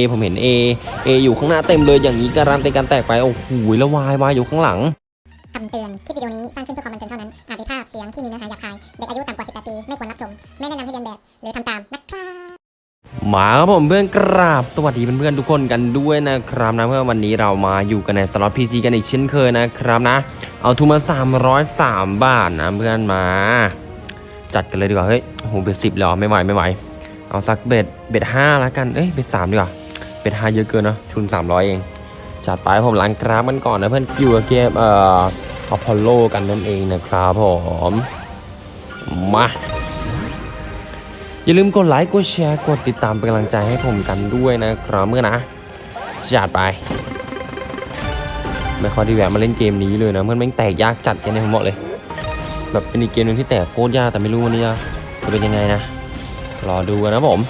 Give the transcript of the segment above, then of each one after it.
เอผมเห็น A A อยู่ข้างหน้าเต็มเลยอย่างนี้การันตีการแตกไปโอ้โหแล้ววายวายอยู่ข้างหลังคำเตือน คลิปวิดีโอนี้สร้างขึ้นเพื่อความบันเทิงเท่านั้น อาจมีภาพเสียงที่มีเนื้อหาหยาบคาย เด็กอายุต่ำกว่า 18 ปี ไม่ควรรับชม ไม่แนะนำให้เรียนแบบ หรือทำตามนะครับมาครับผมเพื่อนกราบสวัสดีเพื่อนๆทุกคนกันด้วยนะครับนะเพื่อวันนี้เรามาอยู่กันในสล็อตพีจีกันอีกเช่นเคยนะครับนะ เอาทุนมา303 บาทนะเพื่อนมา จัดกันเลยดีกว่าเฮ้ยโอ้โหเบ็ดสิบแล้วไม่ไหวไม่ไหวเอาสักเบ็ดเบ็ดห้าแล้วกันเอ้ยเบ็ดสามดีกว่า เบ็ดห้าเยอะเกินเนะทุน 300 เอง จัดไปผมล้างกราฟมันก่อนนะเพื่อนคิวกับเกมเอ่ออพอลโลกันนั่นเองนะครับผมมาอย่าลืมกดไลค์กดแชร์กดติดตามเป็นกำลังใจให้ผมกันด้วยนะครับเมื่อนะจัดไปไม่ค่อยด้แหวะมาเล่นเกมนี้เลยนะเพื่อนแม่งแตกยากจัดกันเนี่ยผมบอกเลย แบบเป็นอีกเกมหนึงที่แตกโคตรยากแต่ไม่รู้วันนี้จะเป็นยังไงนะรอดูกันนะผม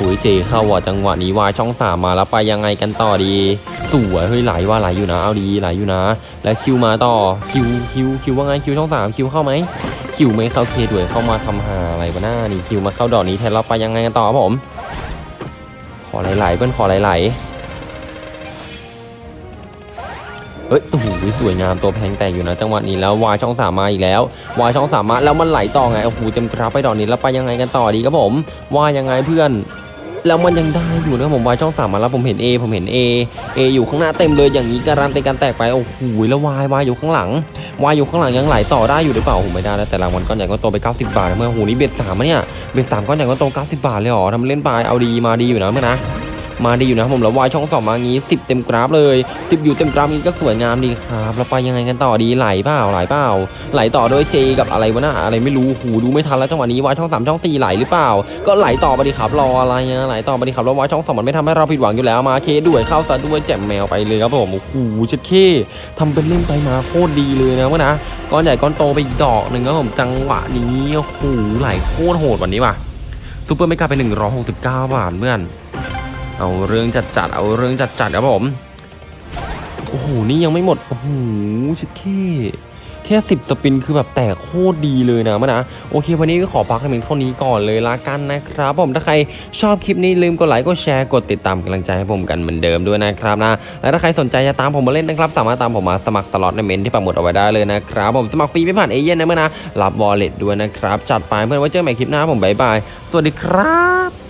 อุ้ยเจเข้าว่ะจังหวะนี้วายช่องสามมาแล้วไปยังไงกันต่อดีสวยเฮ้ยไหลว่าไหลอยู่นะเอาดีไหลอยู่นะ แล้วคิวมาต่อคิวคิวคิวว่าไงคิวช่องสามคิวเข้าไหมคิวไม่เข้าเคด้วยเข้ามาทำหาอะไรวะหน้านี่คิวมาเข้าดอกนี้แทนเราไปยังไงกันต่อครับผม ขอไหลๆเพื่อนขอไหลๆ เฮ้ยโอ้โหสวยงามตัวแพงแตกอยู่นะจังหวะนี้แล้ววายช่องสามมาอีกแล้ววายช่องสามมาแล้วมันไหลต่อไงโอ้โหเต็มกราฟไปดอกนี้แล้วไปยังไงกันต่อดีครับผมวายยังไงเพื่อนแล้วมันยังได้อยู่นะครับผมวายช่องสามมาแล้วผมเห็น A ผมเห็น A A อยู่ข้างหน้าเต็มเลยอย่างนี้การันตีการแตกไปโอ้โหแล้ววายวายอยู่ข้างหลังวายอยู่ข้างหลังยังไหลต่อได้อยู่หรือเปล่าโอ้โหไม่ได้แล้วแต่รางวัลก้อนใหญ่ก้อนโตไป 90 บาทนะเมื่อโอ้โหนี่เบ็ดสามเนี่ยเบ็ดสามก้อนใหญ่ก้อนโต90 บาทเลยเหรอทำเล่นไปเอาดีมาดีอยู่นะเมื่อนะ มาดีอยู่นะครับผมแล้ววายช่องสองมางี้10 เต็มกราฟเลย10อยู่เต็มกราฟนี้ก็สวยงามดีครับแล้วไปยังไงกันต่อดีไหลเปล่าไหลเปล่าไหลต่อด้วยเจกับอะไรวะน่ะอะไรไม่รู้หูดูไม่ทันแล้วจังหวะนี้วายช่องสามช่องสี่ไหลหรือเปล่า ก็ไหลต่อไปดิครับรออะไรอะไหลต่อไปดิครับแล้ววายช่องสองมันไม่ทำให้เราผิดหวังอยู่แล้วมาเคด้วยเข้าซะด้วยแจ่มแมวไปเลยครับผมโอ้โหชิดเคทำเป็นเล่นไปมาโคตรดีเลยนะเมื่อนะก้อนใหญ่ก้อนโตไปอีกดอกหนึ่งครับผมจังหวะนี้โอ้โหไหลโคตรโหดวันนี้ว่ะsuper mega ไป169บาทเพื่อน เอาเรื่องจัดจัดเอาเรื่องจัดจัดครับผมโอ้โหนี่ยังไม่หมดโอ้โหชิดแค่แค่สิบ spin คือแบบแตกโคตรดีเลยนะมะนะโอเค วันนี้ก็ขอพักกันเพียงเท่านี้ก่อนเลยละกันนะครับ ผมถ้าใครชอบคลิปนี้ลืมกดไลค์กดแชร์กดติดตามกำลังใจให้ผมกันเหมือนเดิมด้วยนะครับนะและถ้าใครสนใจจะตามผมมาเล่นนะครับ สามารถตามผมมาสมัครสล็อตในเมนต์ที่ปักหมุดเอาไว้ได้เลยนะครับ ผมสมัครฟรีไม่ผ่านเอเย่นต์นะเพื่อนนะรับวอลเล็ตด้วยนะครับจัดไปเพื่อนไว้เจอกันใหม่คลิปหน้าผมบายบายสวัสดีครับ